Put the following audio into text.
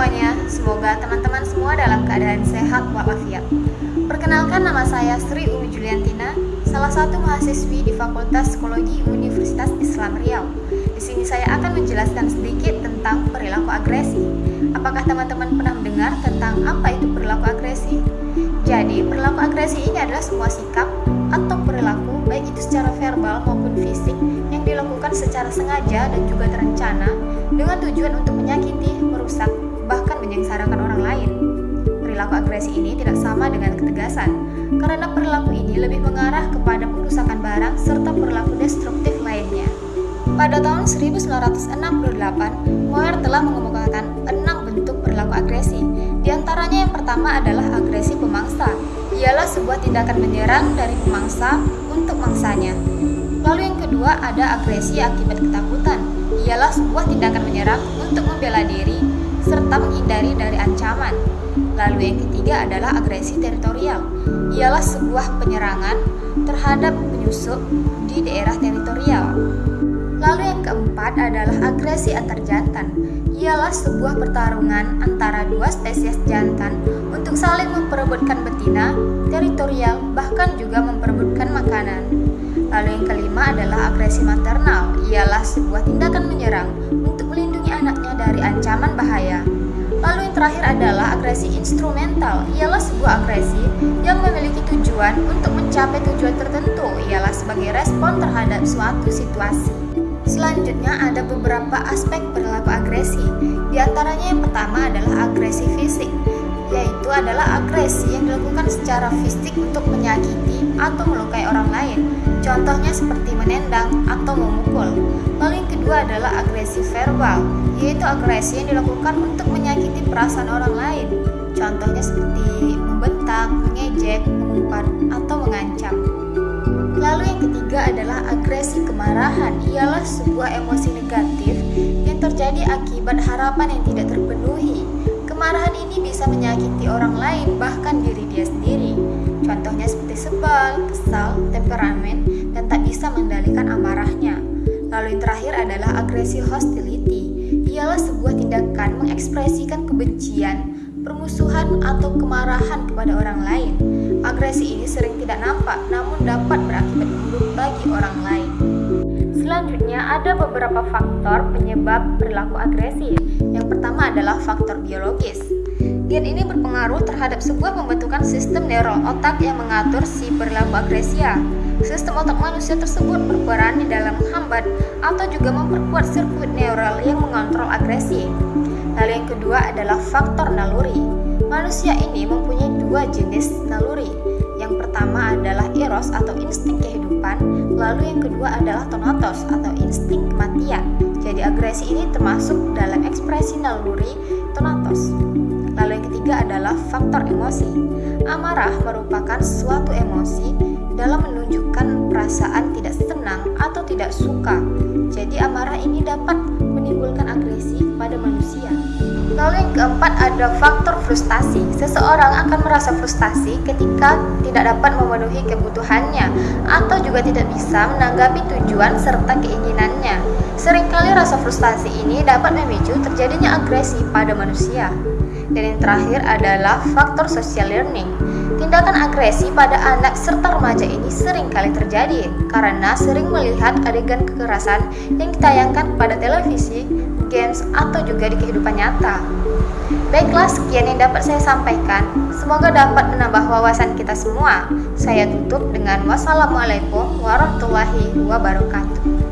semuanya, semoga teman-teman semua dalam keadaan sehat walafiat. Perkenalkan nama saya Sri Umi Juliantina, salah satu mahasiswi di Fakultas Psikologi Universitas Islam Riau. Di sini saya akan menjelaskan sedikit tentang perilaku agresi. Apakah teman-teman pernah mendengar tentang apa itu perilaku agresi? Jadi, perilaku agresi ini adalah semua sikap atau perilaku baik itu secara verbal maupun fisik yang dilakukan secara sengaja dan juga terencana dengan tujuan untuk menyakiti, Perilaku agresi ini tidak sama dengan ketegasan, karena perilaku ini lebih mengarah kepada perusakan barang serta perilaku destruktif lainnya. Pada tahun 1968, Moyer telah mengemukakan enam bentuk perilaku agresi. Di antaranya yang pertama adalah agresi pemangsa, ialah sebuah tindakan menyerang dari pemangsa untuk mangsanya. Lalu yang kedua ada agresi akibat ketakutan, ialah sebuah tindakan menyerang untuk membela diri serta menghindari dari ancaman. Lalu yang ketiga adalah agresi teritorial, ialah sebuah penyerangan terhadap penyusup di daerah teritorial. Lalu yang keempat adalah agresi antar jantan, ialah sebuah pertarungan antara dua spesies jantan untuk saling memperebutkan betina, teritorial, bahkan juga memperebutkan makanan. Lalu yang kelima adalah agresi maternal, ialah sebuah tindakan menyerang ancaman bahaya. Lalu yang terakhir adalah agresi instrumental, ialah sebuah agresi yang memiliki tujuan untuk mencapai tujuan tertentu, ialah sebagai respon terhadap suatu situasi. Selanjutnya ada beberapa aspek perilaku agresi. Di antaranya yang pertama adalah agresi fisik, yaitu adalah agresi yang dilakukan secara fisik untuk menyakiti atau melukai orang lain. Contohnya seperti menendang atau memukul. Lalu yang kedua adalah agresi verbal, yaitu agresi yang dilakukan untuk menyakiti perasaan orang lain. Contohnya seperti membentak, mengejek, mengumpat, atau mengancam. Lalu yang ketiga adalah agresi kemarahan, ialah sebuah emosi negatif yang terjadi akibat harapan yang tidak terpenuhi. Kemarahan bisa menyakiti orang lain, bahkan diri dia sendiri. Contohnya seperti sebal, kesal, temperamen, dan tak bisa mengendalikan amarahnya. Lalu yang terakhir adalah agresi hostility, ialah sebuah tindakan mengekspresikan kebencian, permusuhan, atau kemarahan kepada orang lain. Agresi ini sering tidak nampak, namun dapat berakibat buruk bagi orang lain. Selanjutnya, ada beberapa faktor penyebab perilaku agresif. Yang pertama adalah faktor biologis. Gen ini berpengaruh terhadap sebuah pembentukan sistem neural otak yang mengatur si perilaku agresia. Sistem otak manusia tersebut berperan di dalam menghambat atau juga memperkuat sirkuit neural yang mengontrol agresi. Lalu yang kedua adalah faktor naluri. Manusia ini mempunyai dua jenis naluri. Yang pertama adalah eros atau insting kehidupan, lalu yang kedua adalah tonatos atau insting kematian. Jadi agresi ini termasuk dalam ekspresi naluri tonatos. Lalu yang ketiga adalah faktor emosi. Amarah merupakan suatu emosi dalam menunjukkan perasaan tidak senang atau tidak suka. Jadi amarah ini dapat menimbulkan agresi pada manusia. Lalu yang keempat ada faktor frustasi. Seseorang akan merasa frustasi ketika tidak dapat memenuhi kebutuhannya atau juga tidak bisa menanggapi tujuan serta keinginannya. Seringkali rasa frustasi ini dapat memicu terjadinya agresi pada manusia. Dan yang terakhir adalah faktor social learning. Tindakan agresi pada anak serta remaja ini sering kali terjadi karena sering melihat adegan kekerasan yang ditayangkan pada televisi, games, atau juga di kehidupan nyata. Baiklah, sekian yang dapat saya sampaikan. Semoga dapat menambah wawasan kita semua. Saya tutup dengan wassalamualaikum warahmatullahi wabarakatuh.